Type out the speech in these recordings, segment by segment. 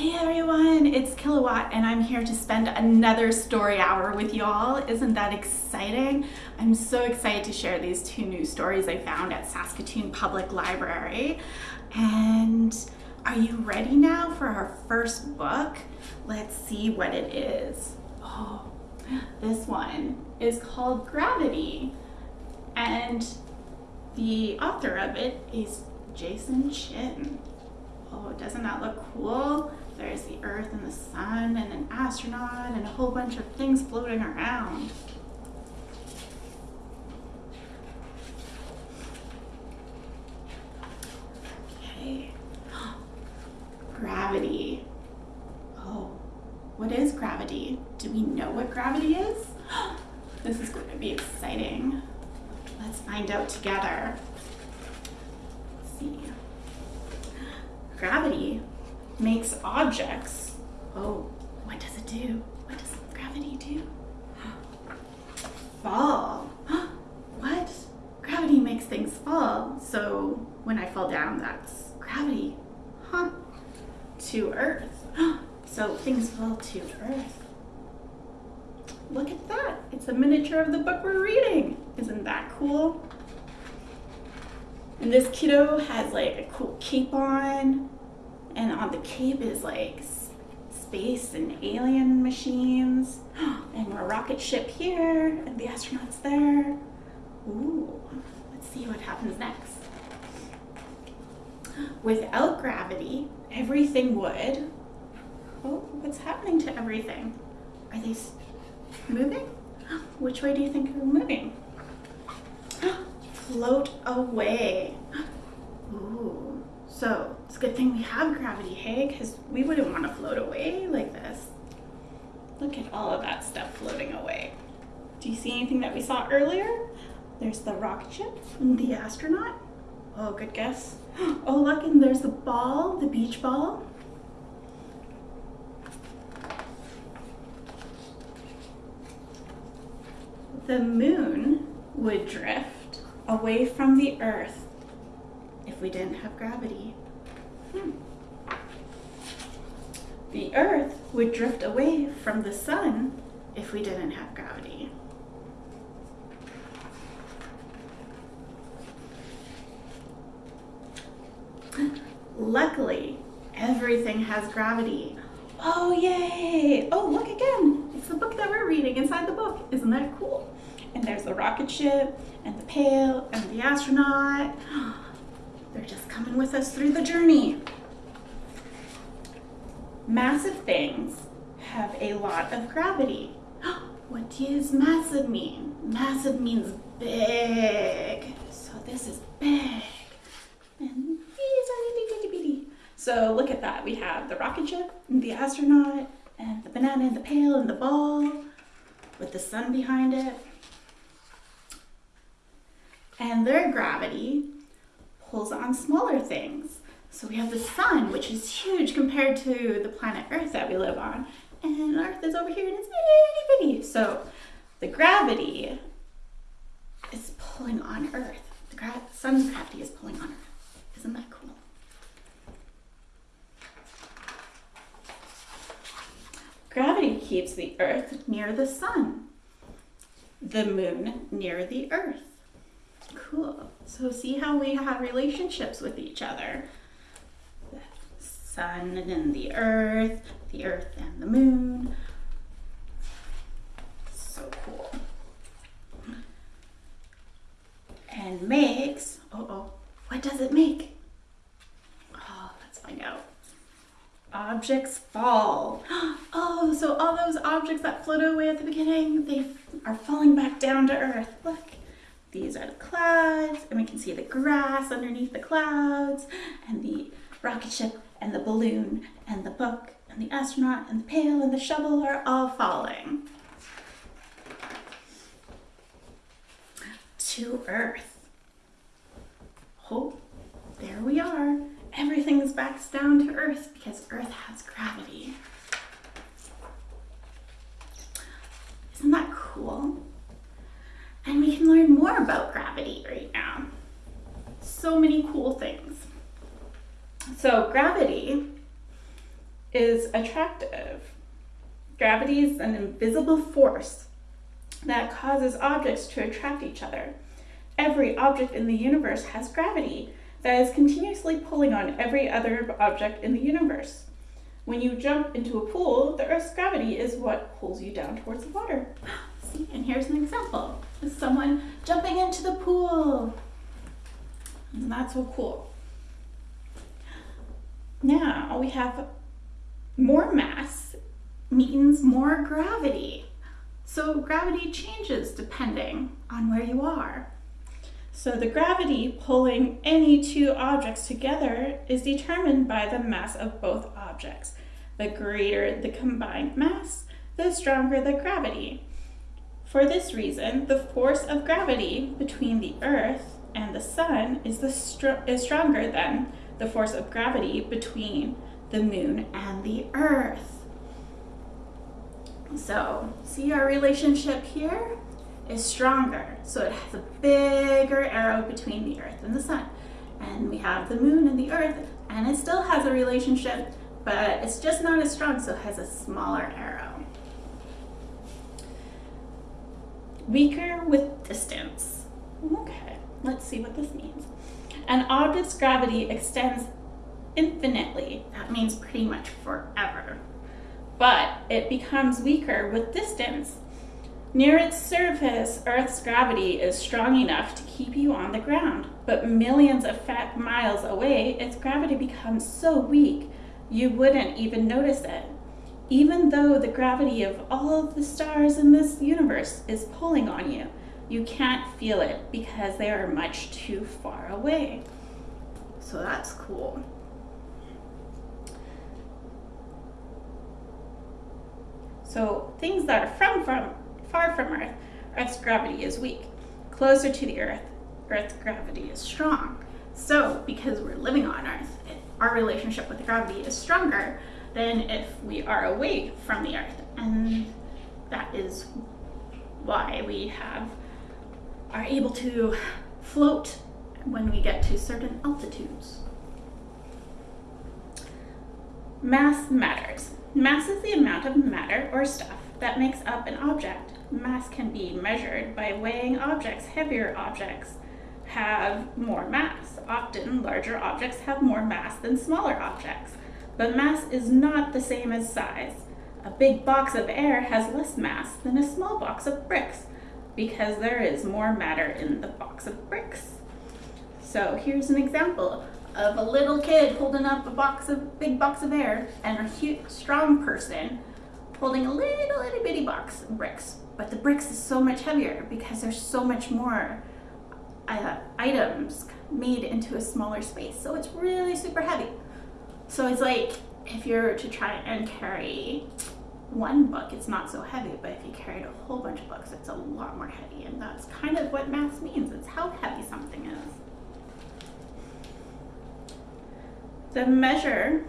Hey everyone, it's Kilowatt and I'm here to spend another story hour with y'all. Isn't that exciting? I'm so excited to share these two new stories I found at Saskatoon Public Library. And are you ready now for our first book? Let's see what it is. Oh, this one is called Gravity. And the author of it is Jason Chin. Oh, doesn't that look cool? There's the Earth and the Sun and an astronaut and a whole bunch of things floating around. Okay. Gravity. Oh, what is gravity? Do we know what gravity is? This is going to be exciting. Let's find out together. Let's see. Gravity makes objects. Oh, what does it do? What does gravity do? Fall. What? Gravity makes things fall. So when I fall down, that's gravity. Huh? To Earth. So things fall to Earth. Look at that. It's a miniature of the book we're reading. Isn't that cool? And this kiddo has like a cool cape on. And on the cape is like space and alien machines. And a rocket ship here and the astronauts there. Ooh, let's see what happens next. Without gravity, everything would. Oh, what's happening to everything? Are they moving? Which way do you think they're moving? Float away. Ooh, so it's a good thing we have gravity, hey? Because we wouldn't want to float away like this. Look at all of that stuff floating away. Do you see anything that we saw earlier? There's the rocket ship and the astronaut. Oh, good guess. Oh, look, and there's the ball, the beach ball. The moon would drift away from the earth if we didn't have gravity. Hmm. The earth would drift away from the sun if we didn't have gravity. Luckily, everything has gravity. Oh, yay! Oh, look again. It's the book that we're reading inside the book. Isn't that cool? And there's the rocket ship and the pail and the astronaut. They're just coming with us through the journey. Massive things have a lot of gravity. What does massive mean? Massive means big. So this is big. And these are itty bitty bitty. So look at that. We have the rocket ship, and the astronaut, and the banana and the pail and the ball with the sun behind it. And their gravity pulls on smaller things. So we have the sun, which is huge compared to the planet Earth that we live on. And Earth is over here and it's itty bitty. So the gravity is pulling on Earth. The gra sun's gravity is pulling on Earth. Isn't that cool? Gravity keeps the Earth near the sun, the moon near the Earth. Cool. So see how we have relationships with each other. The sun and the earth, the earth and the moon. So cool. And makes, oh, oh, what does it make? Oh, let's find out. Objects fall. Oh, so all those objects that floated away at the beginning, they are falling back down to earth. Look. These are the clouds, and we can see the grass underneath the clouds, and the rocket ship, and the balloon, and the book, and the astronaut, and the pail, and the shovel are all falling to Earth. Oh, there we are. Everything's back down to Earth because Earth has gravity. Isn't that cool? And we can learn more about gravity right now. So many cool things. So gravity is attractive. Gravity is an invisible force that causes objects to attract each other. Every object in the universe has gravity that is continuously pulling on every other object in the universe. When you jump into a pool, the Earth's gravity is what pulls you down towards the water. And here's an example of someone jumping into the pool. And that's so cool. Now we have more mass means more gravity. So gravity changes depending on where you are. So the gravity pulling any two objects together is determined by the mass of both objects. The greater the combined mass, the stronger the gravity. For this reason, the force of gravity between the Earth and the Sun is, the str is stronger than the force of gravity between the Moon and the Earth. So, see our relationship here? is stronger. So it has a bigger arrow between the Earth and the Sun. And we have the Moon and the Earth, and it still has a relationship, but it's just not as strong, so it has a smaller arrow. Weaker with distance. Okay, let's see what this means. An object's gravity extends infinitely. That means pretty much forever. But it becomes weaker with distance Near its surface, Earth's gravity is strong enough to keep you on the ground, but millions of miles away, its gravity becomes so weak you wouldn't even notice it. Even though the gravity of all of the stars in this universe is pulling on you, you can't feel it because they are much too far away. So that's cool. So things that are from, from far from Earth, Earth's gravity is weak. Closer to the Earth, Earth's gravity is strong. So, because we're living on Earth, our relationship with gravity is stronger than if we are away from the Earth. And that is why we have are able to float when we get to certain altitudes. Mass matters. Mass is the amount of matter or stuff that makes up an object mass can be measured by weighing objects. Heavier objects have more mass. Often, larger objects have more mass than smaller objects. But mass is not the same as size. A big box of air has less mass than a small box of bricks because there is more matter in the box of bricks. So here's an example of a little kid holding up a box of big box of air and a huge, strong person holding a little itty bitty box of bricks but the bricks is so much heavier because there's so much more uh, items made into a smaller space. So it's really super heavy. So it's like if you're to try and carry one book, it's not so heavy, but if you carried a whole bunch of books, it's a lot more heavy. And that's kind of what mass means. It's how heavy something is. The measure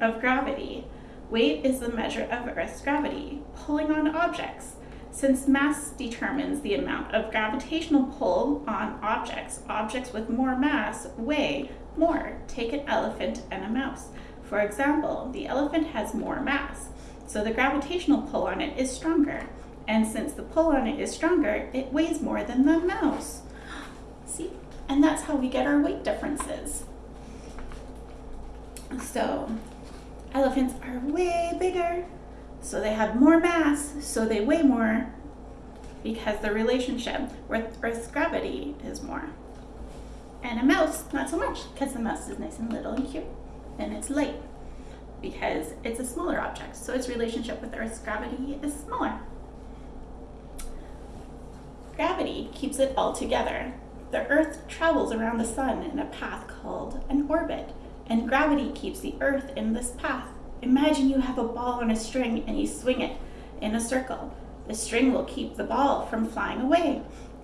of gravity. Weight is the measure of Earth's gravity, pulling on objects. Since mass determines the amount of gravitational pull on objects, objects with more mass weigh more. Take an elephant and a mouse. For example, the elephant has more mass, so the gravitational pull on it is stronger. And since the pull on it is stronger, it weighs more than the mouse. See? And that's how we get our weight differences. So, elephants are way bigger so they have more mass, so they weigh more because the relationship with Earth's gravity is more. And a mouse, not so much, because the mouse is nice and little and cute, and it's light because it's a smaller object, so its relationship with Earth's gravity is smaller. Gravity keeps it all together. The Earth travels around the sun in a path called an orbit, and gravity keeps the Earth in this path. Imagine you have a ball on a string and you swing it in a circle. The string will keep the ball from flying away.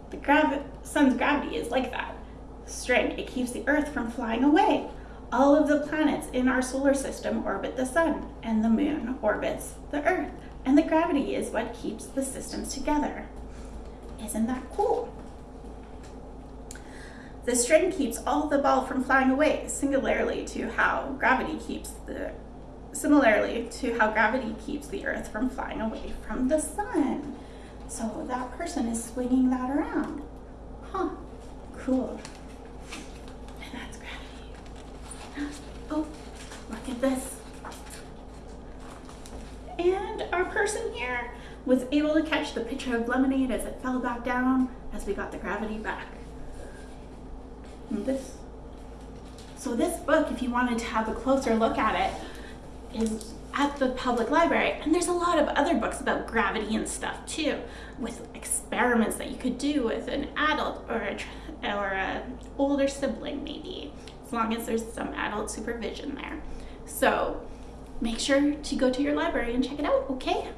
The gravi sun's gravity is like that. String, it keeps the earth from flying away. All of the planets in our solar system orbit the sun, and the moon orbits the earth. And the gravity is what keeps the systems together. Isn't that cool? The string keeps all the ball from flying away, singularly to how gravity keeps the similarly to how gravity keeps the Earth from flying away from the sun. So that person is swinging that around. Huh, cool. And that's gravity. Oh, look at this. And our person here was able to catch the pitcher of lemonade as it fell back down as we got the gravity back. And this. So this book, if you wanted to have a closer look at it, is at the public library. And there's a lot of other books about gravity and stuff too, with experiments that you could do with an adult or a, or a older sibling maybe, as long as there's some adult supervision there. So make sure to go to your library and check it out, okay?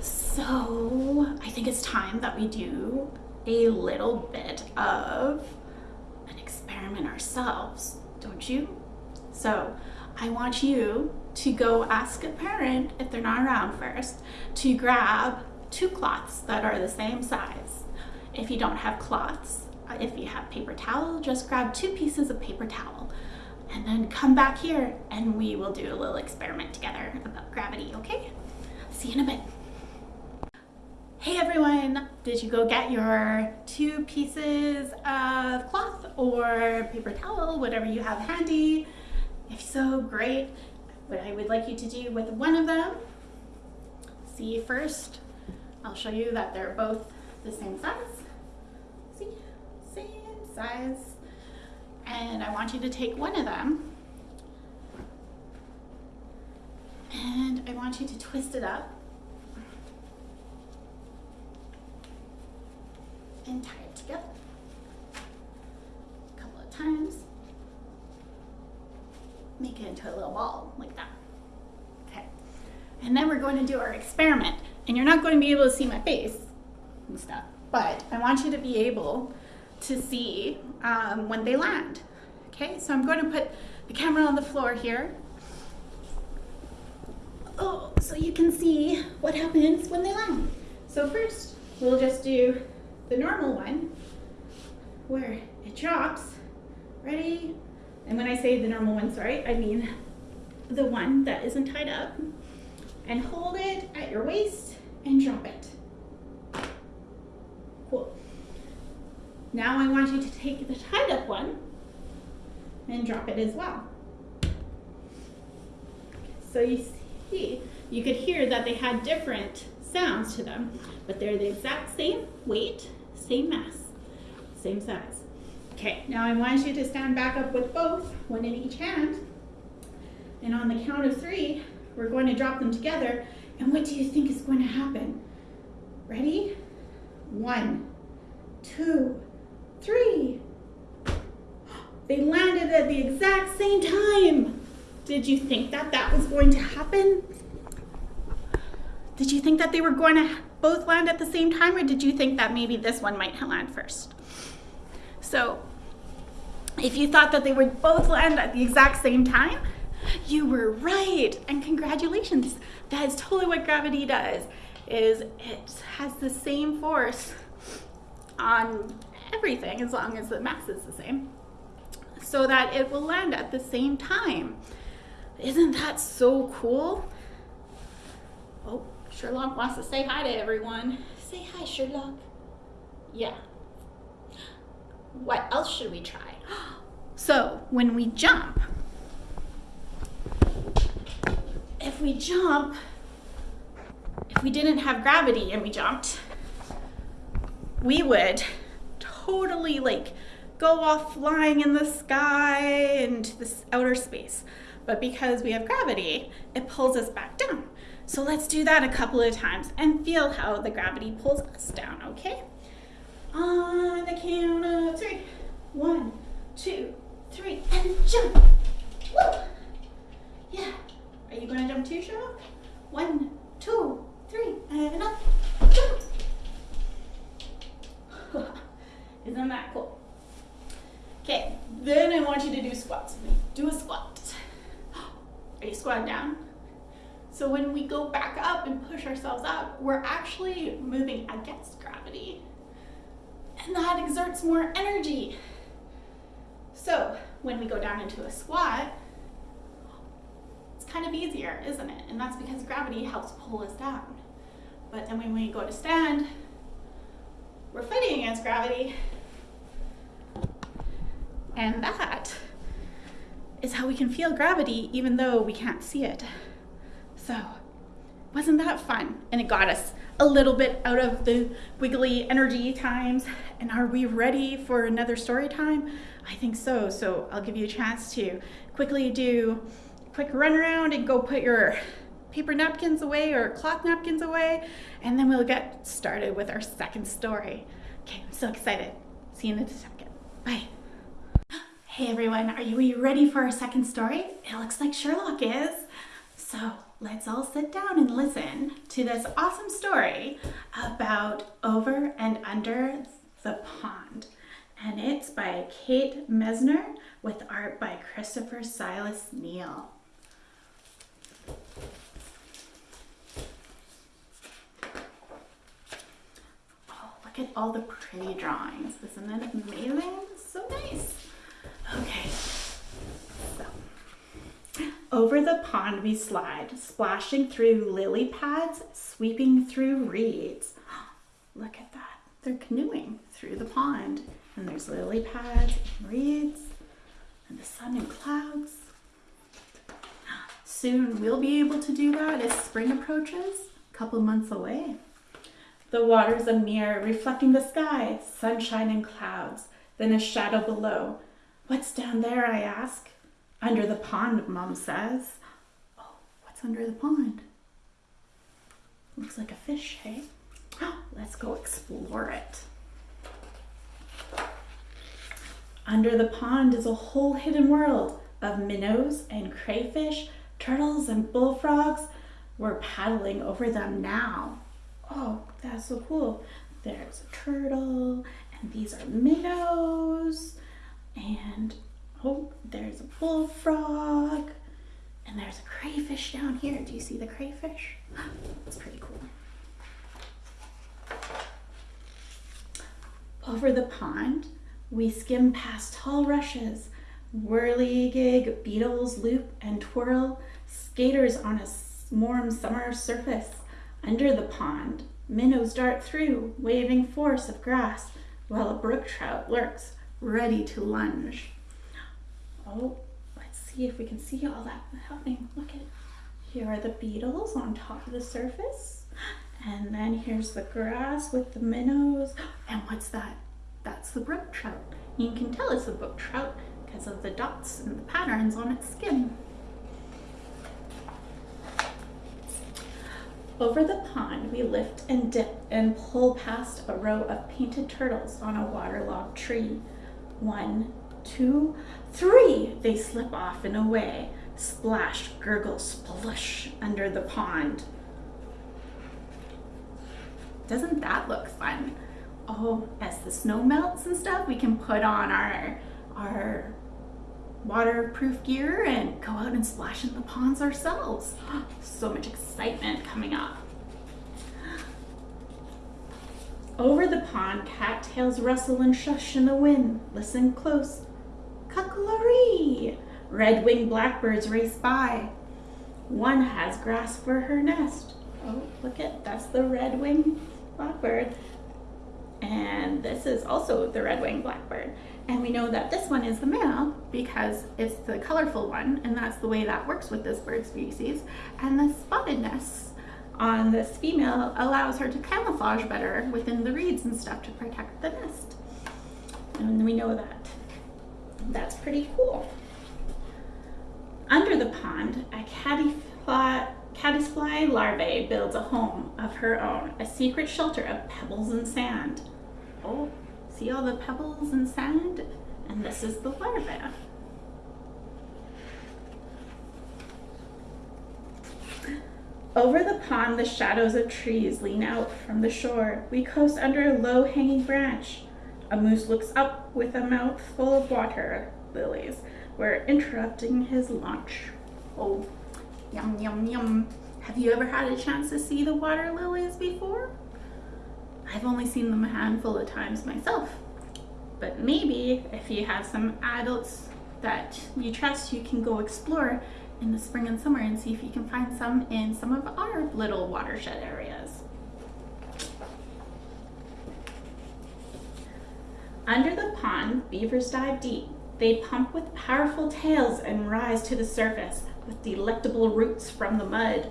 So I think it's time that we do a little bit of an experiment ourselves, don't you? So I want you to go ask a parent, if they're not around first, to grab two cloths that are the same size. If you don't have cloths, uh, if you have paper towel, just grab two pieces of paper towel and then come back here and we will do a little experiment together about gravity, okay? See you in a bit. Hey everyone, did you go get your two pieces of cloth or paper towel, whatever you have handy? If so, great. What I would like you to do with one of them, see first, I'll show you that they're both the same size. See, same size. And I want you to take one of them and I want you to twist it up and tie it together a couple of times. Make it into a little ball like that. Okay. And then we're going to do our experiment. And you're not going to be able to see my face and stuff, but I want you to be able to see um, when they land. Okay, so I'm going to put the camera on the floor here. Oh, so you can see what happens when they land. So first, we'll just do the normal one where it drops. Ready? And when I say the normal one, sorry, I mean the one that isn't tied up. And hold it at your waist and drop it. Cool. Now I want you to take the tied up one and drop it as well. So you see, you could hear that they had different sounds to them, but they're the exact same weight, same mass, same size. Okay, now I want you to stand back up with both, one in each hand. And on the count of three, we're going to drop them together. And what do you think is going to happen? Ready? One, two, three. They landed at the exact same time. Did you think that that was going to happen? Did you think that they were going to both land at the same time or did you think that maybe this one might land first? So if you thought that they would both land at the exact same time, you were right and congratulations. That is totally what gravity does is it has the same force on everything as long as the mass is the same so that it will land at the same time. Isn't that so cool? Oh, Sherlock wants to say hi to everyone. Say hi, Sherlock. Yeah. What else should we try? So when we jump, if we jump, if we didn't have gravity and we jumped, we would totally like go off flying in the sky into this outer space. But because we have gravity, it pulls us back down. So let's do that a couple of times and feel how the gravity pulls us down, okay? On the count of three. One, two, three, and jump. Woo! Yeah. Are you gonna jump too, Sherlock? One, two, three, and up. Jump. Isn't that cool? Okay, then I want you to do squats. Do a squat. Are you squatting down? So when we go back up and push ourselves up, we're actually moving against gravity. And that exerts more energy. So when we go down into a squat, it's kind of easier, isn't it? And that's because gravity helps pull us down. But then when we go to stand, we're fighting against gravity. And that is how we can feel gravity even though we can't see it. So, wasn't that fun? And it got us a little bit out of the wiggly energy times. And are we ready for another story time? I think so. So I'll give you a chance to quickly do a quick run around and go put your paper napkins away or cloth napkins away. And then we'll get started with our second story. Okay, I'm so excited. See you in a second. Bye. Hey everyone, are you ready for our second story? It looks like Sherlock is. So let's all sit down and listen to this awesome story about Over and Under the Pond. And it's by Kate Messner with art by Christopher Silas Neal. Oh, look at all the pretty drawings. Isn't that amazing? So nice. Okay. Over the pond we slide, splashing through lily pads, sweeping through reeds. Look at that. They're canoeing through the pond. And there's lily pads and reeds and the sun and clouds. Soon we'll be able to do that as spring approaches, a couple months away. The water's a mirror reflecting the sky, sunshine and clouds, then a shadow below. What's down there, I ask. Under the pond, Mom says. Oh, what's under the pond? Looks like a fish, hey? Let's go explore it. Under the pond is a whole hidden world of minnows and crayfish, turtles and bullfrogs. We're paddling over them now. Oh, that's so cool. There's a turtle, and these are minnows, and Oh, there's a bullfrog. And there's a crayfish down here. Do you see the crayfish? It's pretty cool. Over the pond, we skim past tall rushes, whirligig beetles loop and twirl, skaters on a warm summer surface. Under the pond, minnows dart through, waving force of grass, while a brook trout lurks, ready to lunge. Oh, let's see if we can see all that happening. Look at here are the beetles on top of the surface. And then here's the grass with the minnows. And what's that? That's the brook trout. You can tell it's a brook trout because of the dots and the patterns on its skin. Over the pond, we lift and dip and pull past a row of painted turtles on a waterlogged tree. One, two, three, they slip off and away, splash, gurgle, splush under the pond. Doesn't that look fun? Oh, as the snow melts and stuff, we can put on our, our waterproof gear and go out and splash in the ponds ourselves. So much excitement coming up. Over the pond, cattails rustle and shush in the wind. Listen close. Cuckoo-ree! Red-winged blackbirds race by. One has grass for her nest. Oh, look at, that's the red-winged blackbird. And this is also the red-winged blackbird. And we know that this one is the male because it's the colorful one, and that's the way that works with this bird species. And the spottedness on this female allows her to camouflage better within the reeds and stuff to protect the nest. And we know that that's pretty cool. Under the pond, a caddisfly, larvae builds a home of her own, a secret shelter of pebbles and sand. Oh, see all the pebbles and sand? And this is the larva. Over the pond, the shadows of trees lean out from the shore. We coast under a low-hanging branch. A moose looks up with a mouth full of water lilies. We're interrupting his lunch. Oh, yum, yum, yum. Have you ever had a chance to see the water lilies before? I've only seen them a handful of times myself. But maybe if you have some adults that you trust, you can go explore in the spring and summer and see if you can find some in some of our little watershed areas. Under the pond, beavers dive deep. They pump with powerful tails and rise to the surface with delectable roots from the mud.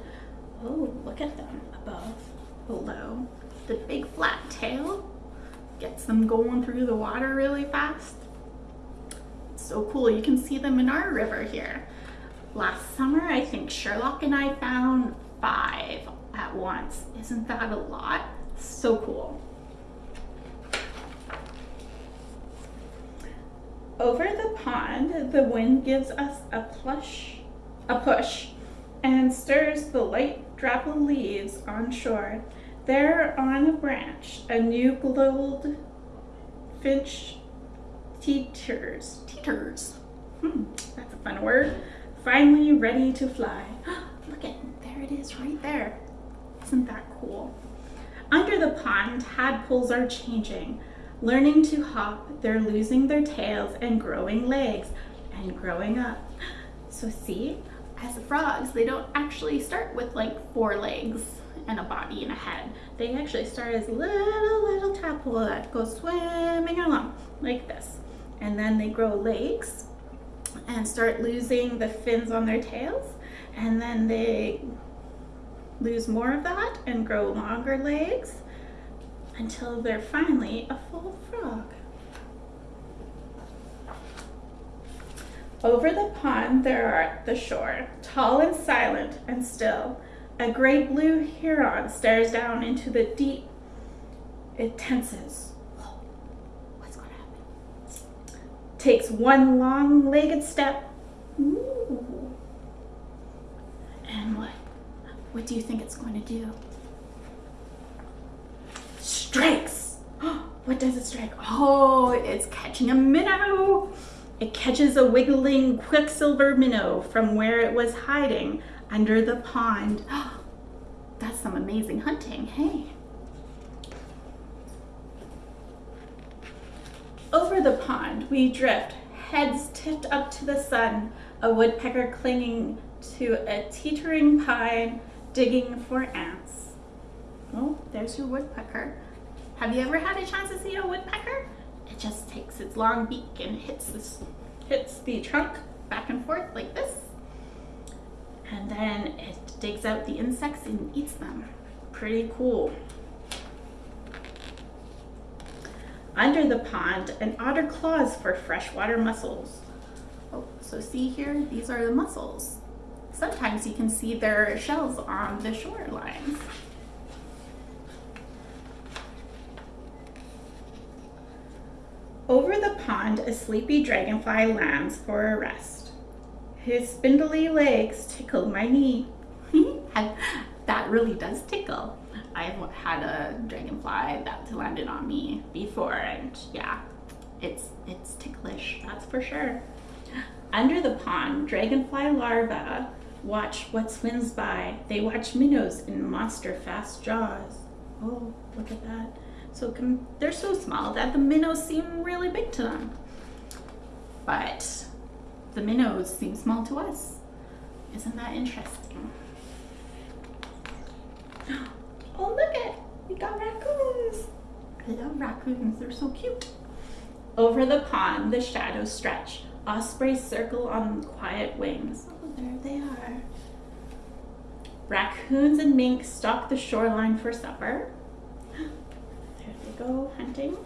Oh, look at them above, below. The big flat tail gets them going through the water really fast. So cool. You can see them in our river here. Last summer, I think Sherlock and I found five at once. Isn't that a lot? So cool. Over the pond, the wind gives us a plush, a push, and stirs the light drop of leaves on shore. There on a branch, a new gold finch teeters. Teeters. Hmm, that's a fun word. Finally ready to fly. Look at there it is right there. Isn't that cool? Under the pond, tadpoles are changing. Learning to hop, they're losing their tails and growing legs and growing up. So see, as frogs, they don't actually start with like four legs and a body and a head. They actually start as little, little tadpole that go swimming along like this. And then they grow legs and start losing the fins on their tails. And then they lose more of that and grow longer legs until they're finally a full frog. Over the pond there are at the shore, tall and silent and still, a great blue heron stares down into the deep. It tenses. What's going to happen? Takes one long-legged step. Ooh. And what? What do you think it's going to do? Strikes. what does it strike? Oh, it's catching a minnow. It catches a wiggling quicksilver minnow from where it was hiding under the pond. That's some amazing hunting, hey? Over the pond, we drift, heads tipped up to the sun, a woodpecker clinging to a teetering pine, digging for ants. Oh, there's your woodpecker. Have you ever had a chance to see a woodpecker? It just takes its long beak and hits this, hits the trunk back and forth like this. And then it digs out the insects and eats them. Pretty cool. Under the pond, an otter claws for freshwater mussels. Oh, so see here, these are the mussels. Sometimes you can see their shells on the shorelines. Over the pond, a sleepy dragonfly lands for a rest. His spindly legs tickled my knee. that really does tickle. I've had a dragonfly that landed on me before and yeah, it's, it's ticklish, that's for sure. Under the pond, dragonfly larvae watch what swims by. They watch minnows in monster fast jaws. Oh, look at that. So they're so small that the minnows seem really big to them. But the minnows seem small to us. Isn't that interesting? Oh, look at, we got raccoons. I love raccoons, they're so cute. Over the pond, the shadows stretch. Ospreys circle on quiet wings. Oh, there they are. Raccoons and minks stalk the shoreline for supper go hunting.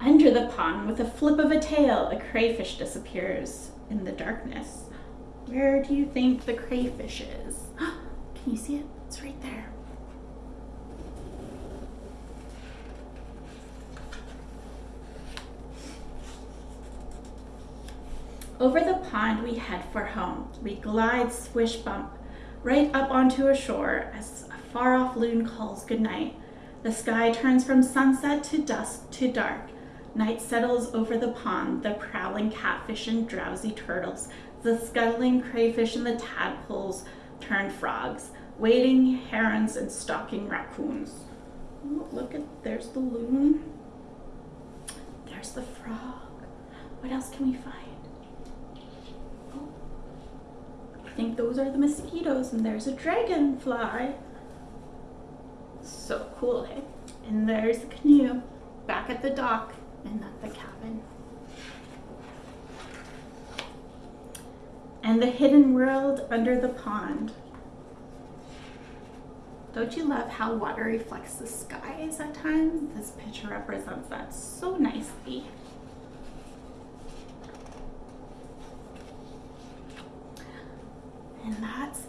Under the pond, with a flip of a tail, a crayfish disappears in the darkness. Where do you think the crayfish is? Can you see it? It's right there. Over the pond we head for home. We glide swish bump right up onto a shore as a far off loon calls goodnight. The sky turns from sunset to dusk to dark. Night settles over the pond, the prowling catfish and drowsy turtles, the scuttling crayfish and the tadpoles turn frogs, wading herons and stalking raccoons. Oh, look at, there's the loon. There's the frog. What else can we find? Oh, think those are the mosquitoes and there's a dragonfly. So cool, hey? And there's the canoe back at the dock and at the cabin. And the hidden world under the pond. Don't you love how water reflects the skies at times? This picture represents that so nicely. And that's.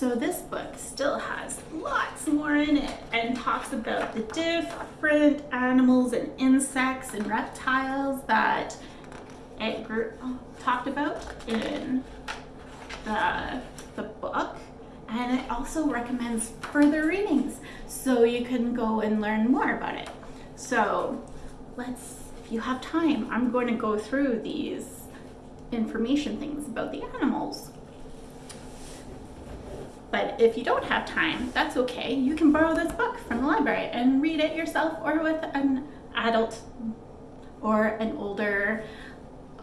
So this book still has lots more in it and talks about the different animals and insects and reptiles that it talked about in the, the book. And it also recommends further readings so you can go and learn more about it. So let's, if you have time, I'm going to go through these information things about the animals. But if you don't have time, that's okay. You can borrow this book from the library and read it yourself or with an adult or an older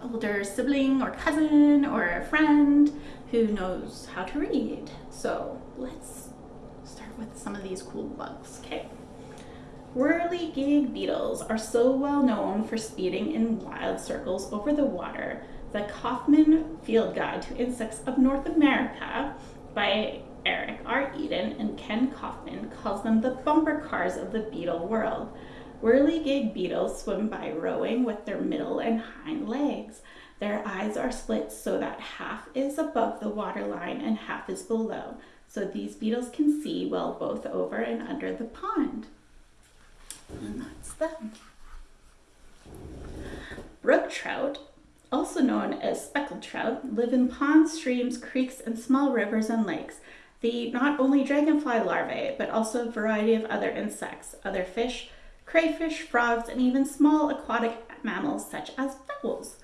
older sibling or cousin or a friend who knows how to read. So let's start with some of these cool bugs, okay? Whirligig beetles are so well known for speeding in wild circles over the water the Kaufman Field Guide to Insects of North America by Eric R. Eaton and Ken Kaufman calls them the bumper cars of the beetle world. Whirligig beetles swim by rowing with their middle and hind legs. Their eyes are split so that half is above the waterline and half is below, so these beetles can see well both over and under the pond. And that's them. Brook trout, also known as speckled trout, live in ponds, streams, creeks, and small rivers and lakes. Eat not only dragonfly larvae, but also a variety of other insects, other fish, crayfish, frogs, and even small aquatic mammals such as owls.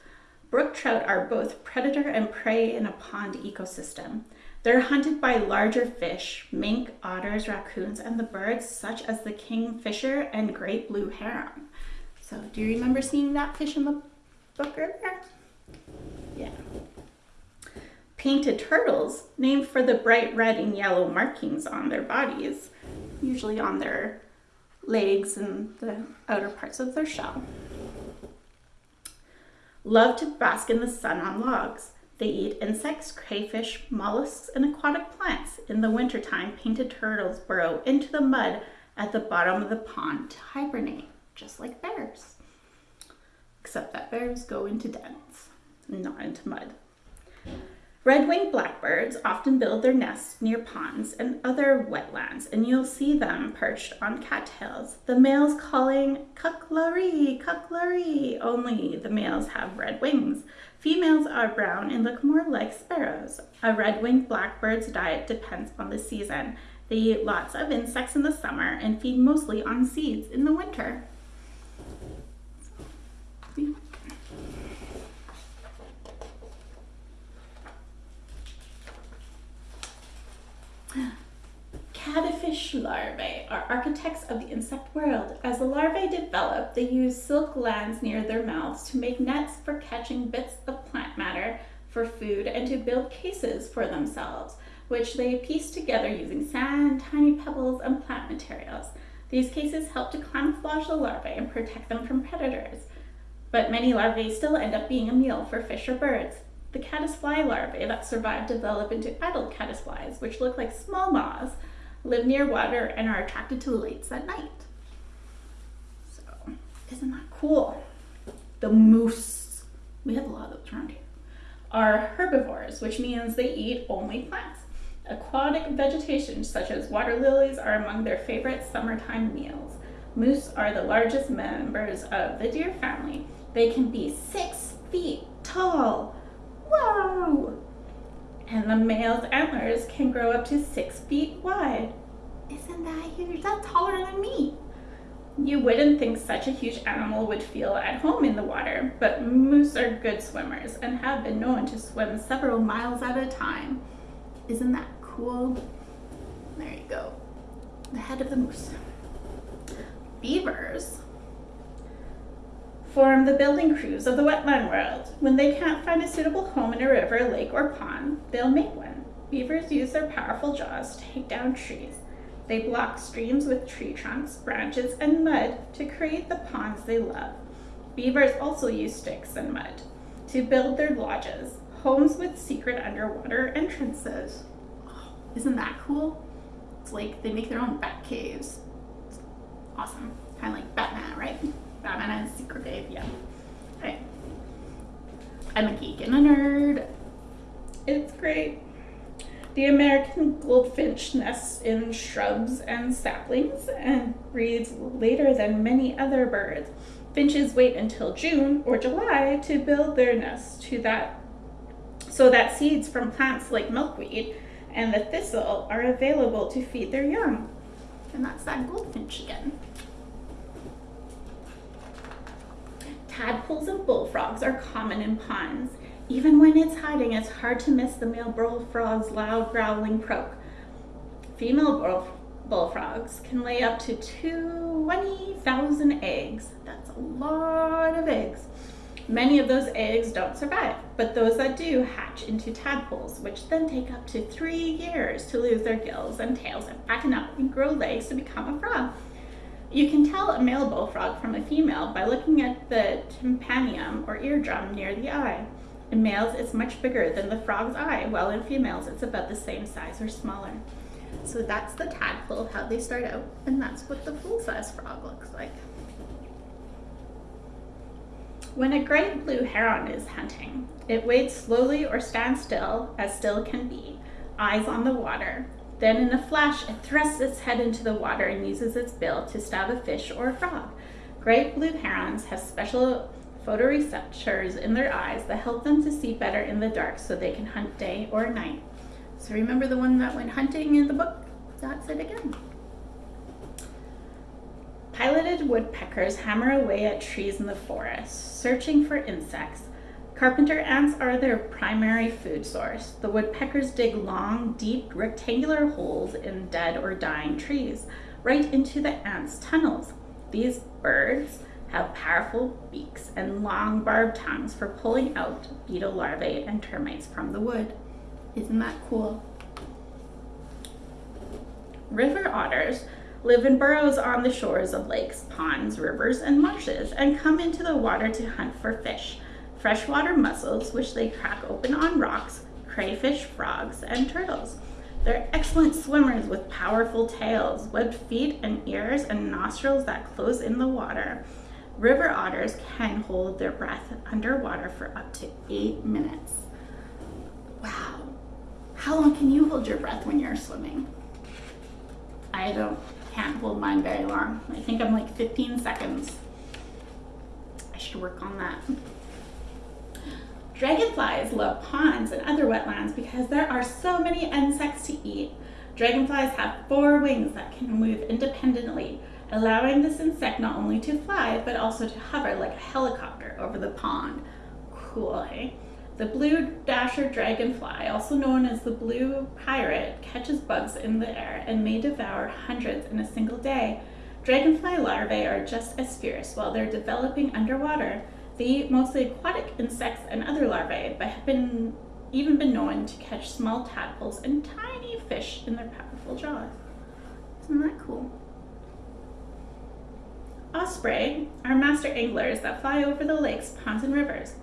Brook trout are both predator and prey in a pond ecosystem. They're hunted by larger fish, mink, otters, raccoons, and the birds such as the kingfisher and great blue heron. So do you remember seeing that fish in the book earlier? Painted turtles, named for the bright red and yellow markings on their bodies, usually on their legs and the outer parts of their shell. Love to bask in the sun on logs. They eat insects, crayfish, mollusks, and aquatic plants. In the wintertime, painted turtles burrow into the mud at the bottom of the pond to hibernate, just like bears. Except that bears go into dens, not into mud. Red-winged blackbirds often build their nests near ponds and other wetlands, and you'll see them perched on cattails, the males calling cucklaree, cucklaree, only the males have red wings. Females are brown and look more like sparrows. A red-winged blackbird's diet depends on the season. They eat lots of insects in the summer and feed mostly on seeds in the winter. Caddisfish larvae are architects of the insect world. As the larvae develop, they use silk glands near their mouths to make nets for catching bits of plant matter for food and to build cases for themselves, which they piece together using sand, tiny pebbles, and plant materials. These cases help to camouflage the larvae and protect them from predators. But many larvae still end up being a meal for fish or birds. The caddisfly larvae that survive develop into adult caddisflies, which look like small moths live near water, and are attracted to the lights at night. So, isn't that cool? The moose, we have a lot of those around here, are herbivores, which means they eat only plants. Aquatic vegetation, such as water lilies, are among their favorite summertime meals. Moose are the largest members of the deer family. They can be six feet tall. Wow! And the male's antlers can grow up to six feet wide. Isn't that huge? That's taller than me. You wouldn't think such a huge animal would feel at home in the water, but moose are good swimmers and have been known to swim several miles at a time. Isn't that cool? There you go. The head of the moose. Beavers form the building crews of the wetland world. When they can't find a suitable home in a river, lake, or pond, they'll make one. Beavers use their powerful jaws to take down trees. They block streams with tree trunks, branches, and mud to create the ponds they love. Beavers also use sticks and mud to build their lodges, homes with secret underwater entrances. Oh, isn't that cool? It's like they make their own bat caves. It's awesome. Kind of like Batman, right? Batman has a secret cave, yeah. Right. I'm a geek and a nerd. It's great. The American goldfinch nests in shrubs and saplings and breeds later than many other birds. Finches wait until June or July to build their nests to that so that seeds from plants like milkweed and the thistle are available to feed their young. And that's that goldfinch again. Tadpoles and bullfrogs are common in ponds. Even when it's hiding, it's hard to miss the male bullfrog's loud growling croak. Female bullfrogs can lay up to 20,000 eggs. That's a lot of eggs. Many of those eggs don't survive, but those that do hatch into tadpoles, which then take up to three years to lose their gills and tails and fatten up and grow legs to become a frog. You can tell a male bullfrog from a female by looking at the tympanum or eardrum near the eye. In males, it's much bigger than the frog's eye, while in females, it's about the same size or smaller. So that's the tadpole, of how they start out, and that's what the full-size frog looks like. When a great blue heron is hunting, it waits slowly or stands still, as still can be, eyes on the water. Then in a flash, it thrusts its head into the water and uses its bill to stab a fish or a frog. Great blue herons have special photoreceptors in their eyes that help them to see better in the dark so they can hunt day or night. So remember the one that went hunting in the book? That's it again. Pileated woodpeckers hammer away at trees in the forest, searching for insects. Carpenter ants are their primary food source. The woodpeckers dig long, deep, rectangular holes in dead or dying trees, right into the ants' tunnels. These birds have powerful beaks and long barbed tongues for pulling out beetle larvae and termites from the wood. Isn't that cool? River otters live in burrows on the shores of lakes, ponds, rivers, and marshes and come into the water to hunt for fish, freshwater mussels, which they crack open on rocks, crayfish, frogs, and turtles. They're excellent swimmers with powerful tails, webbed feet and ears, and nostrils that close in the water. River otters can hold their breath underwater for up to eight minutes. Wow. How long can you hold your breath when you're swimming? I don't, can't hold mine very long. I think I'm like 15 seconds. I should work on that. Dragonflies love ponds and other wetlands because there are so many insects to eat. Dragonflies have four wings that can move independently, allowing this insect not only to fly, but also to hover like a helicopter over the pond. Cool, hey? The blue dasher dragonfly, also known as the blue pirate, catches bugs in the air and may devour hundreds in a single day. Dragonfly larvae are just as fierce while they're developing underwater. They mostly aquatic insects and other larvae, but have been even been known to catch small tadpoles and tiny fish in their powerful jaws. Isn't that cool? Osprey are master anglers that fly over the lakes, ponds, and rivers,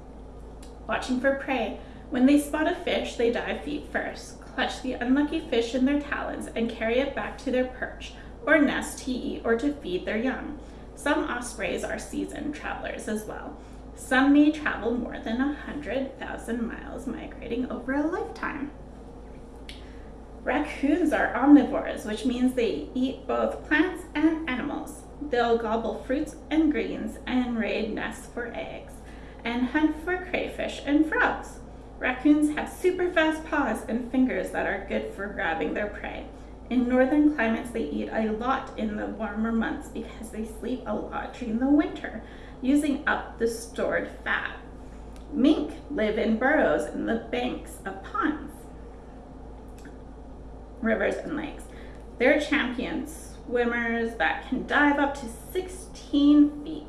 watching for prey. When they spot a fish, they dive feet first, clutch the unlucky fish in their talons, and carry it back to their perch or nest to eat or to feed their young. Some ospreys are seasoned travelers as well. Some may travel more than 100,000 miles migrating over a lifetime. Raccoons are omnivores, which means they eat both plants and animals. They'll gobble fruits and greens and raid nests for eggs and hunt for crayfish and frogs. Raccoons have super fast paws and fingers that are good for grabbing their prey. In northern climates, they eat a lot in the warmer months because they sleep a lot during the winter, using up the stored fat. Mink live in burrows in the banks of ponds, rivers, and lakes. They're champions swimmers that can dive up to 16 feet.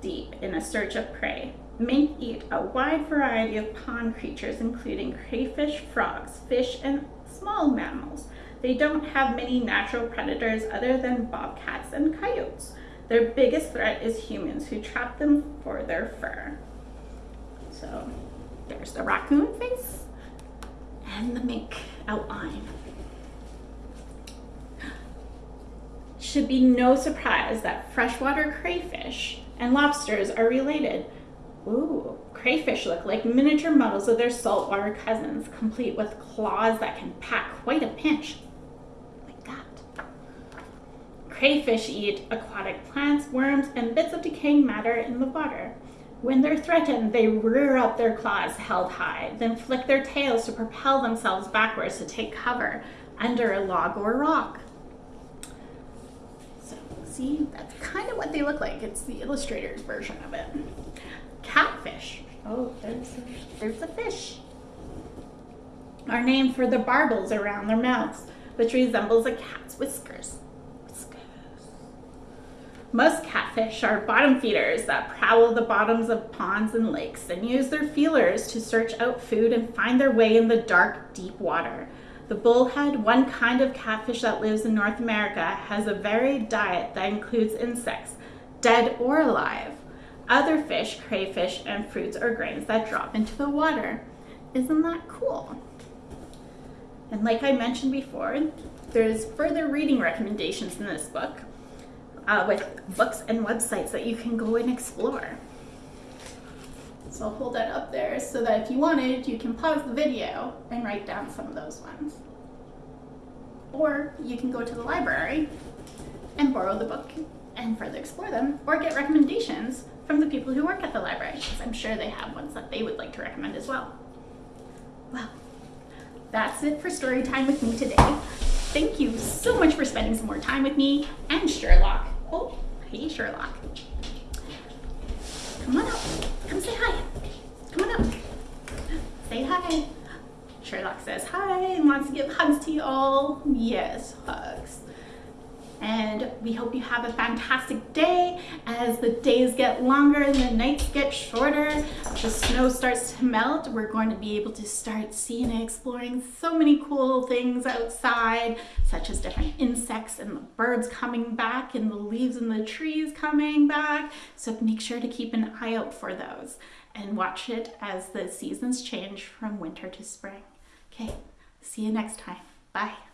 deep in a search of prey. Mink eat a wide variety of pond creatures, including crayfish, frogs, fish, and small mammals. They don't have many natural predators other than bobcats and coyotes. Their biggest threat is humans who trap them for their fur. So there's the raccoon face and the mink outline. Should be no surprise that freshwater crayfish and lobsters are related. Ooh, crayfish look like miniature models of their saltwater cousins, complete with claws that can pack quite a pinch. Crayfish eat aquatic plants, worms, and bits of decaying matter in the water. When they're threatened, they rear up their claws held high, then flick their tails to propel themselves backwards to take cover under a log or rock. So, see, that's kind of what they look like. It's the illustrator's version of it. Catfish. Oh, there's a, there's a fish. Are named for the barbels around their mouths, which resembles a cat's whiskers. Most catfish are bottom feeders that prowl the bottoms of ponds and lakes and use their feelers to search out food and find their way in the dark, deep water. The bullhead, one kind of catfish that lives in North America, has a varied diet that includes insects, dead or alive, other fish, crayfish, and fruits or grains that drop into the water. Isn't that cool? And like I mentioned before, there's further reading recommendations in this book uh, with books and websites that you can go and explore. So I'll hold that up there so that if you wanted, you can pause the video and write down some of those ones. Or you can go to the library and borrow the book and further explore them, or get recommendations from the people who work at the library, because I'm sure they have ones that they would like to recommend as well. Well, that's it for story time with me today. Thank you so much for spending some more time with me and Sherlock. Oh, hey Sherlock. Come on up. Come say hi. Come on up. Say hi. Sherlock says hi and wants to give hugs to you all. Yes, hugs. And we hope you have a fantastic day as the days get longer and the nights get shorter. The snow starts to melt. We're going to be able to start seeing and exploring so many cool things outside, such as different insects and the birds coming back and the leaves and the trees coming back. So make sure to keep an eye out for those and watch it as the seasons change from winter to spring. Okay, see you next time. Bye.